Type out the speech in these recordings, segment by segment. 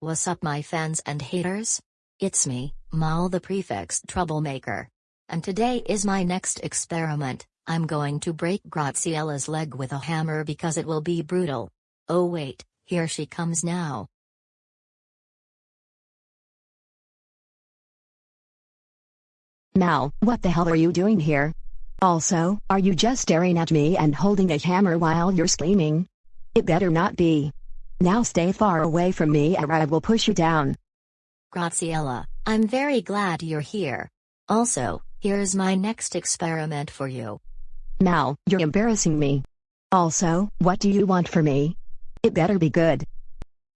What's up my fans and haters? It's me, Mal the Prefix Troublemaker. And today is my next experiment, I'm going to break Graziella's leg with a hammer because it will be brutal. Oh wait, here she comes now. Mal, what the hell are you doing here? Also, are you just staring at me and holding a hammer while you're screaming? It better not be. Now stay far away from me or I will push you down. Graziella, I'm very glad you're here. Also, here's my next experiment for you. Mal, you're embarrassing me. Also, what do you want for me? It better be good.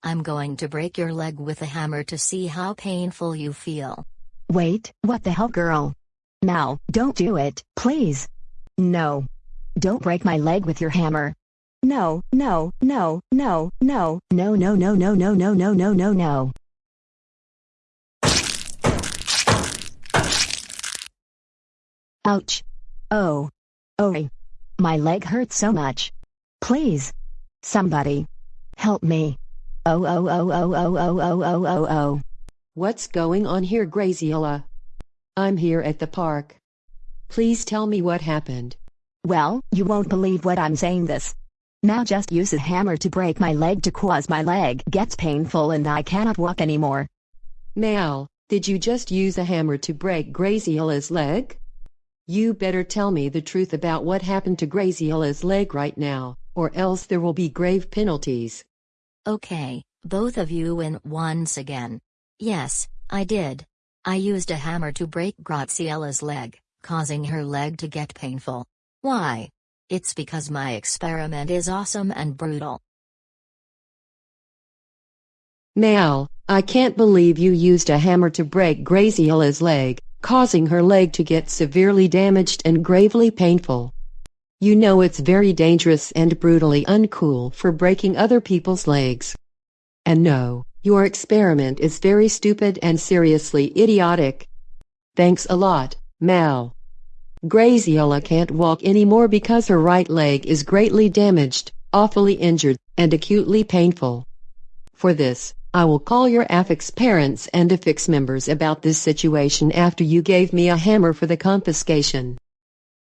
I'm going to break your leg with a hammer to see how painful you feel. Wait, what the hell girl? Mal, don't do it, please. No. Don't break my leg with your hammer. No, no, no, no, no, no, no, no, no, no, no, no, no, no, no. Ouch. Oh. Oh. My leg hurts so much. Please. Somebody. Help me. Oh, oh oh oh oh oh oh oh oh oh oh. What's going on here Graziella? I'm here at the park. Please tell me what happened. Well, you won't believe what I'm saying this. Now just use a hammer to break my leg to cause my leg gets painful and I cannot walk anymore. Mal, did you just use a hammer to break Graziella's leg? You better tell me the truth about what happened to Graziella's leg right now, or else there will be grave penalties. Okay, both of you win once again. Yes, I did. I used a hammer to break Graziella's leg, causing her leg to get painful. Why? It's because my experiment is awesome and brutal. Mal, I can't believe you used a hammer to break Graziella's leg causing her leg to get severely damaged and gravely painful. You know it's very dangerous and brutally uncool for breaking other people's legs. And no, your experiment is very stupid and seriously idiotic. Thanks a lot, Mal. Graziella can't walk anymore because her right leg is greatly damaged, awfully injured, and acutely painful. For this, I will call your affix parents and affix members about this situation after you gave me a hammer for the confiscation.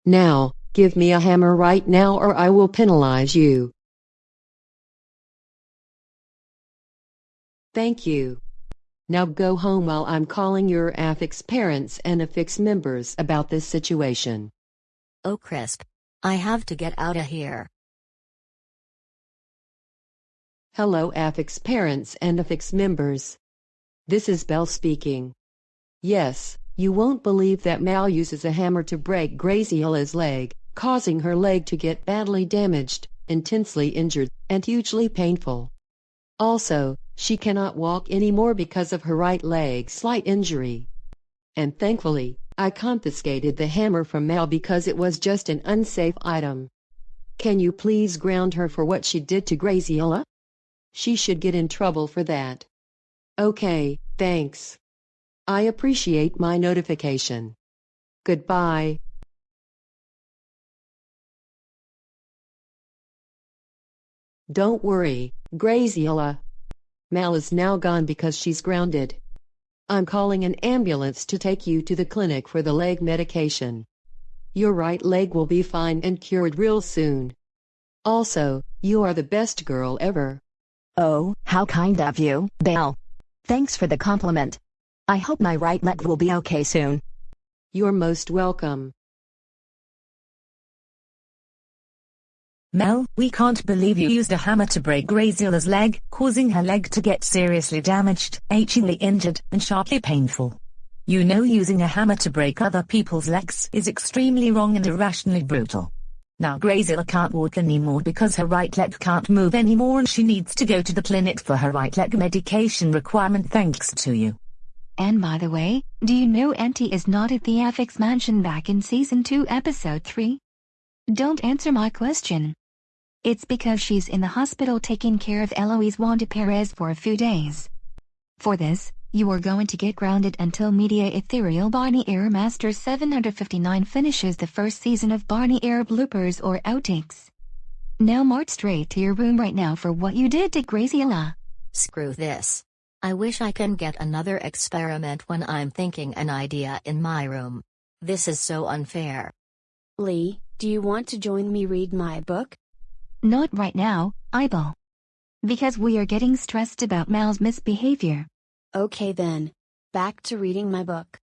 Now, give me a hammer right now or I will penalize you. Thank you. Now go home while I'm calling your affix parents and affix members about this situation. Oh crisp. I have to get out of here. Hello affix parents and affix members. This is Belle speaking. Yes, you won't believe that Mal uses a hammer to break Graziella's leg, causing her leg to get badly damaged, intensely injured, and hugely painful. Also, she cannot walk anymore because of her right leg slight injury. And thankfully, I confiscated the hammer from Mal because it was just an unsafe item. Can you please ground her for what she did to Graziella? She should get in trouble for that. Okay, thanks. I appreciate my notification. Goodbye. Don't worry, Graziella. Mal is now gone because she's grounded. I'm calling an ambulance to take you to the clinic for the leg medication. Your right leg will be fine and cured real soon. Also, you are the best girl ever. Oh, how kind of you, Belle. Thanks for the compliment. I hope my right leg will be okay soon. You're most welcome. Mel, we can't believe you used a hammer to break Graziella's leg, causing her leg to get seriously damaged, achingly injured, and sharply painful. You know using a hammer to break other people's legs is extremely wrong and irrationally brutal. Now Graziella can't walk anymore because her right leg can't move anymore and she needs to go to the clinic for her right leg medication requirement thanks to you. And by the way, do you know Auntie is not at the Affix Mansion back in Season 2 Episode 3? Don't answer my question. It's because she's in the hospital taking care of Eloise Wanda Perez for a few days. For this, you are going to get grounded until Media Ethereal Barney Air Master 759 finishes the first season of Barney Air bloopers or outtakes. Now march straight to your room right now for what you did to Graziella. Screw this. I wish I can get another experiment when I'm thinking an idea in my room. This is so unfair. Lee, do you want to join me read my book? Not right now, Eyeball. Because we are getting stressed about Mal's misbehavior. Okay then. Back to reading my book.